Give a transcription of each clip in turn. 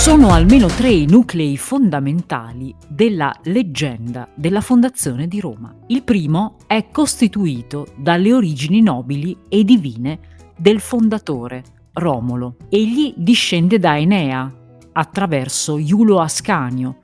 Sono almeno tre i nuclei fondamentali della leggenda della fondazione di Roma. Il primo è costituito dalle origini nobili e divine del fondatore, Romolo. Egli discende da Enea attraverso Iulo Ascanio,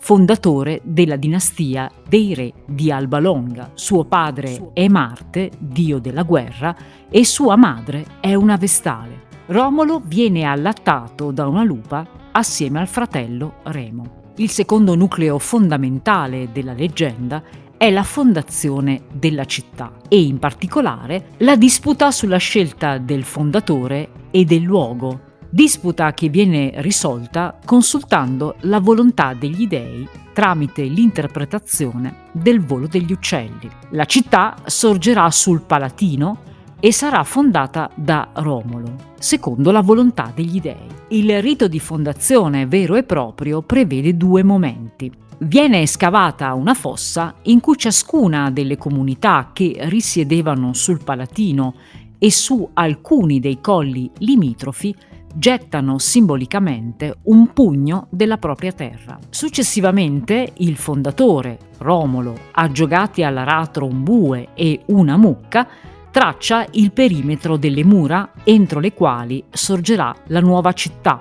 fondatore della dinastia dei re di Alba Longa. Suo padre è Marte, dio della guerra, e sua madre è una vestale. Romolo viene allattato da una lupa assieme al fratello Remo. Il secondo nucleo fondamentale della leggenda è la fondazione della città e in particolare la disputa sulla scelta del fondatore e del luogo disputa che viene risolta consultando la volontà degli dei tramite l'interpretazione del volo degli uccelli. La città sorgerà sul Palatino e sarà fondata da Romolo, secondo la volontà degli dei. Il rito di fondazione vero e proprio prevede due momenti. Viene scavata una fossa in cui ciascuna delle comunità che risiedevano sul Palatino e su alcuni dei colli limitrofi gettano simbolicamente un pugno della propria terra. Successivamente il fondatore, Romolo, aggiogati all'aratro un bue e una mucca, traccia il perimetro delle mura entro le quali sorgerà la nuova città,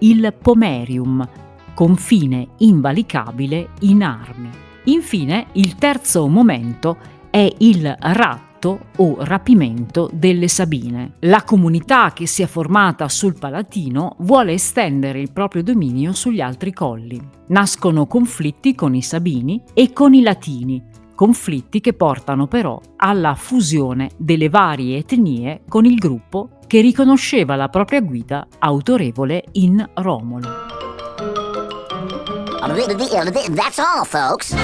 il Pomerium, confine invalicabile in armi. Infine, il terzo momento è il ratto o rapimento delle Sabine. La comunità che si è formata sul Palatino vuole estendere il proprio dominio sugli altri colli. Nascono conflitti con i Sabini e con i Latini, conflitti che portano però alla fusione delle varie etnie con il gruppo che riconosceva la propria guida autorevole in Romolo. That's all, folks.